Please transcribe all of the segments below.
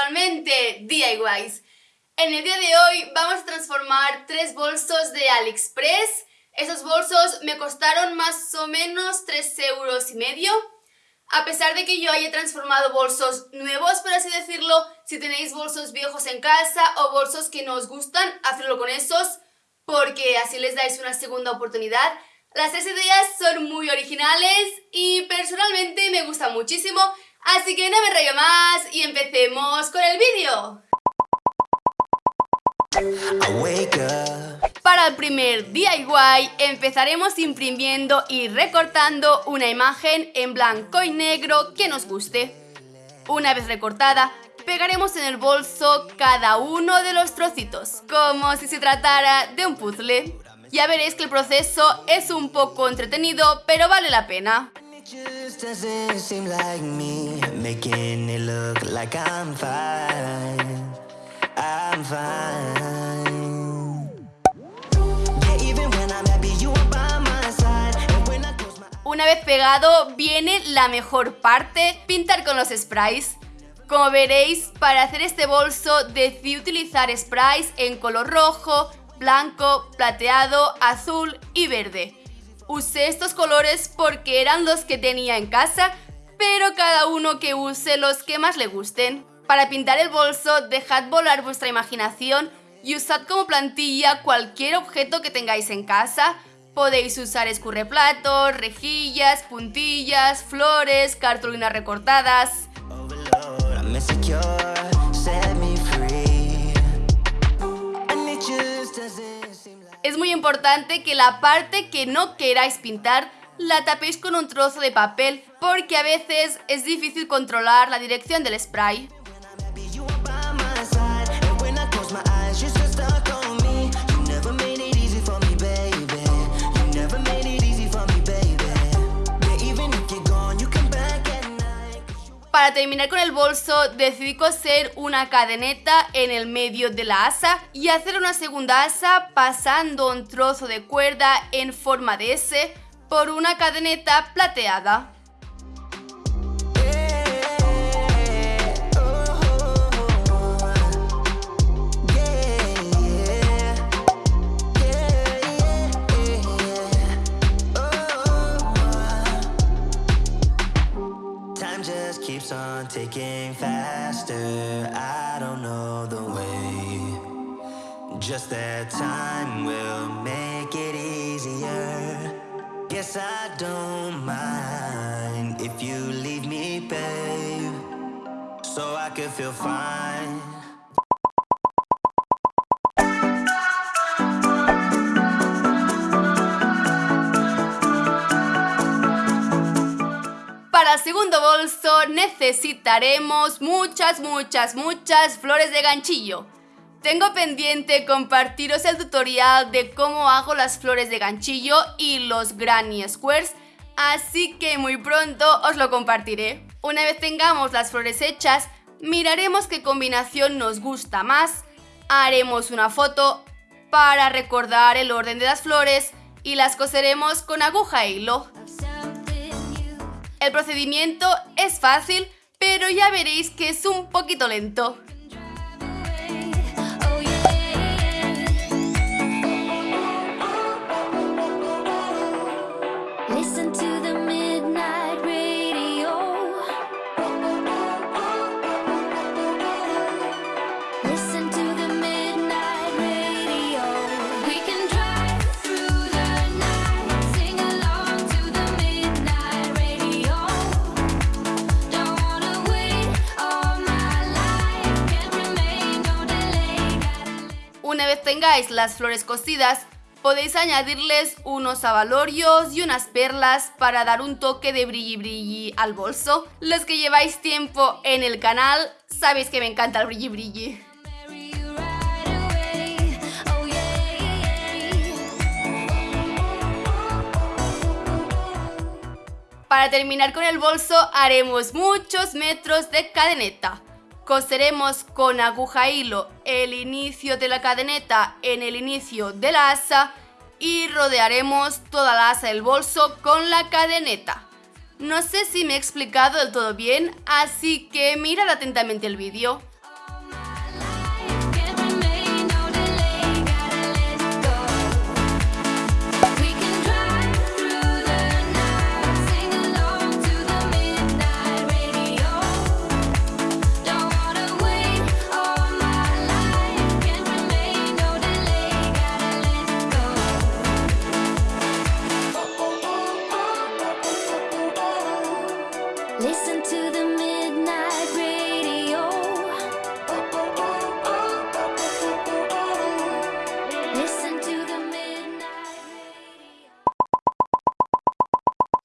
casualmente DIYs. En el día de hoy vamos a transformar tres bolsos de AliExpress. Esos bolsos me costaron más o menos 3 euros y medio. A pesar de que yo haya transformado bolsos nuevos, por así decirlo, si tenéis bolsos viejos en casa o bolsos que no os gustan, hacedlo con esos porque así les dais una segunda oportunidad. Las tres ideas son muy originales y personalmente me gustan muchísimo, así que no me rayo más y empecemos con el vídeo. Para el primer DIY empezaremos imprimiendo y recortando una imagen en blanco y negro que nos guste. Una vez recortada, pegaremos en el bolso cada uno de los trocitos, como si se tratara de un puzzle. Ya veréis que el proceso es un poco entretenido, pero vale la pena. Una vez pegado, viene la mejor parte, pintar con los sprays. Como veréis, para hacer este bolso decidí utilizar sprays en color rojo, blanco, plateado, azul y verde. Usé estos colores porque eran los que tenía en casa, pero cada uno que use los que más le gusten. Para pintar el bolso, dejad volar vuestra imaginación y usad como plantilla cualquier objeto que tengáis en casa. Podéis usar escurreplatos, rejillas, puntillas, flores, cartulinas recortadas... muy importante que la parte que no queráis pintar la tapéis con un trozo de papel porque a veces es difícil controlar la dirección del spray. Para terminar con el bolso decidí coser una cadeneta en el medio de la asa y hacer una segunda asa pasando un trozo de cuerda en forma de S por una cadeneta plateada. Ticking faster. I don't know the way. Just that time will make it easier. Guess I don't mind if you leave me, babe. So I could feel fine. Para segundo bolso necesitaremos muchas, muchas, muchas flores de ganchillo. Tengo pendiente compartiros el tutorial de cómo hago las flores de ganchillo y los granny squares, así que muy pronto os lo compartiré. Una vez tengamos las flores hechas, miraremos qué combinación nos gusta más, haremos una foto para recordar el orden de las flores y las coseremos con aguja e hilo. El procedimiento es fácil, pero ya veréis que es un poquito lento. Tengáis las flores cocidas, podéis añadirles unos abalorios y unas perlas para dar un toque de brilli brilli al bolso. Los que lleváis tiempo en el canal sabéis que me encanta el brilli brilli. Para terminar con el bolso haremos muchos metros de cadeneta. Coseremos con aguja hilo el inicio de la cadeneta en el inicio de la asa y rodearemos toda la asa del bolso con la cadeneta. No sé si me he explicado del todo bien, así que mirad atentamente el vídeo.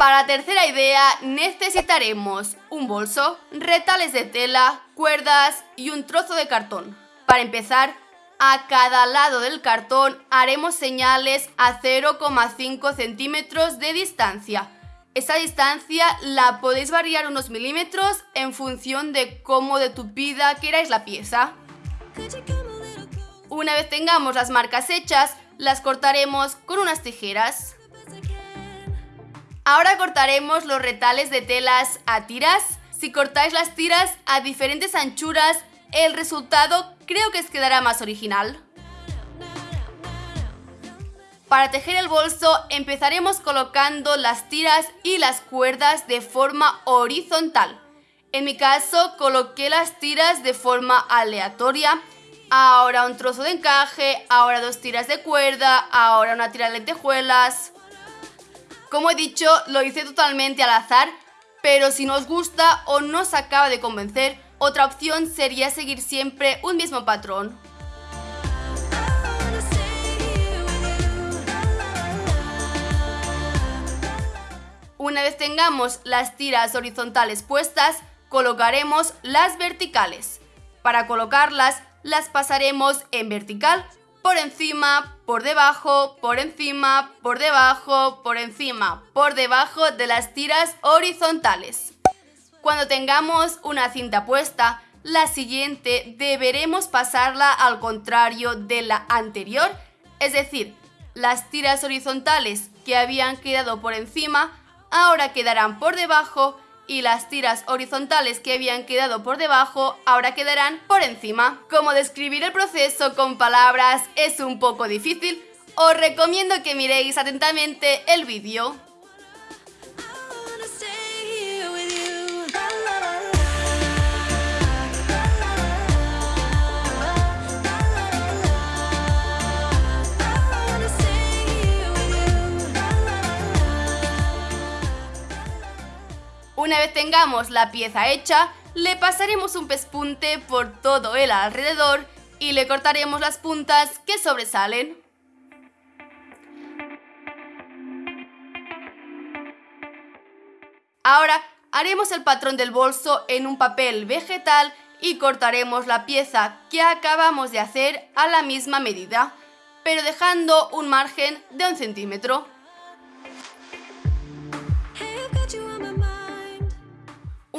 Para tercera idea necesitaremos un bolso, retales de tela, cuerdas y un trozo de cartón. Para empezar, a cada lado del cartón haremos señales a 0,5 centímetros de distancia. Esta distancia la podéis variar unos milímetros en función de cómo de tupida queráis la pieza. Una vez tengamos las marcas hechas, las cortaremos con unas tijeras. Ahora cortaremos los retales de telas a tiras. Si cortáis las tiras a diferentes anchuras, el resultado creo que quedará más original. Para tejer el bolso empezaremos colocando las tiras y las cuerdas de forma horizontal. En mi caso coloqué las tiras de forma aleatoria, ahora un trozo de encaje, ahora dos tiras de cuerda, ahora una tira de lentejuelas... Como he dicho, lo hice totalmente al azar, pero si no os gusta o no os acaba de convencer, otra opción sería seguir siempre un mismo patrón. Una vez tengamos las tiras horizontales puestas, colocaremos las verticales. Para colocarlas, las pasaremos en vertical por encima, por debajo, por encima, por debajo, por encima, por debajo de las tiras horizontales. Cuando tengamos una cinta puesta, la siguiente deberemos pasarla al contrario de la anterior, es decir, las tiras horizontales que habían quedado por encima ahora quedarán por debajo y las tiras horizontales que habían quedado por debajo ahora quedarán por encima. Como describir el proceso con palabras es un poco difícil, os recomiendo que miréis atentamente el vídeo. Vez tengamos la pieza hecha, le pasaremos un pespunte por todo el alrededor y le cortaremos las puntas que sobresalen. Ahora haremos el patrón del bolso en un papel vegetal y cortaremos la pieza que acabamos de hacer a la misma medida, pero dejando un margen de un centímetro.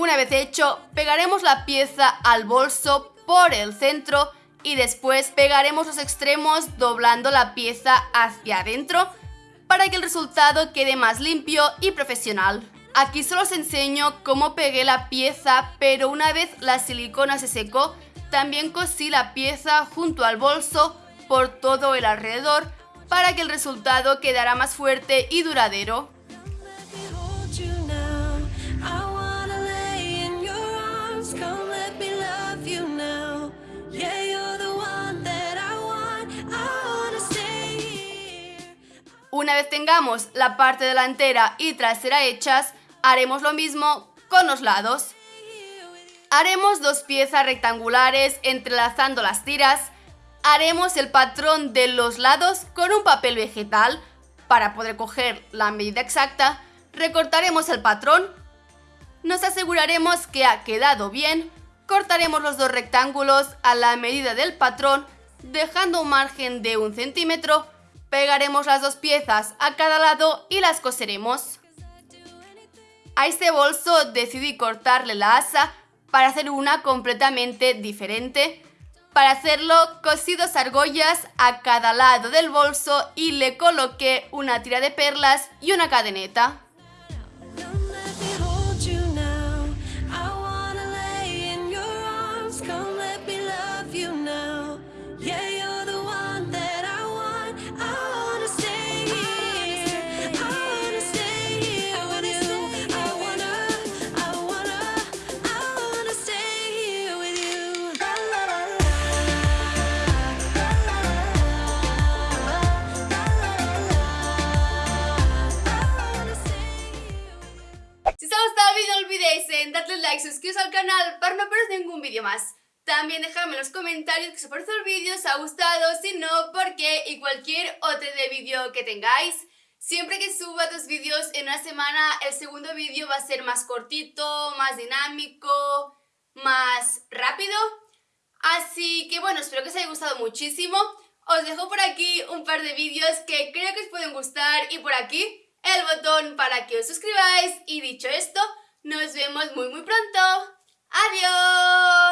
Una vez hecho, pegaremos la pieza al bolso por el centro y después pegaremos los extremos doblando la pieza hacia adentro para que el resultado quede más limpio y profesional. Aquí solo os enseño cómo pegué la pieza, pero una vez la silicona se secó, también cosí la pieza junto al bolso por todo el alrededor para que el resultado quedara más fuerte y duradero. Una vez tengamos la parte delantera y trasera hechas, haremos lo mismo con los lados. Haremos dos piezas rectangulares entrelazando las tiras. Haremos el patrón de los lados con un papel vegetal. Para poder coger la medida exacta, recortaremos el patrón. Nos aseguraremos que ha quedado bien. Cortaremos los dos rectángulos a la medida del patrón, dejando un margen de un centímetro Pegaremos las dos piezas a cada lado y las coseremos. A este bolso decidí cortarle la asa para hacer una completamente diferente. Para hacerlo cosí dos argollas a cada lado del bolso y le coloqué una tira de perlas y una cadeneta. Like, suscribiros al canal para no perder ningún vídeo más. También dejadme en los comentarios que os parece el vídeo, os ha gustado, si no, por qué y cualquier otro de vídeo que tengáis. Siempre que suba dos vídeos en una semana, el segundo vídeo va a ser más cortito, más dinámico, más rápido. Así que bueno, espero que os haya gustado muchísimo. Os dejo por aquí un par de vídeos que creo que os pueden gustar y por aquí el botón para que os suscribáis. Y dicho esto, nos vemos muy muy pronto. ¡Adiós!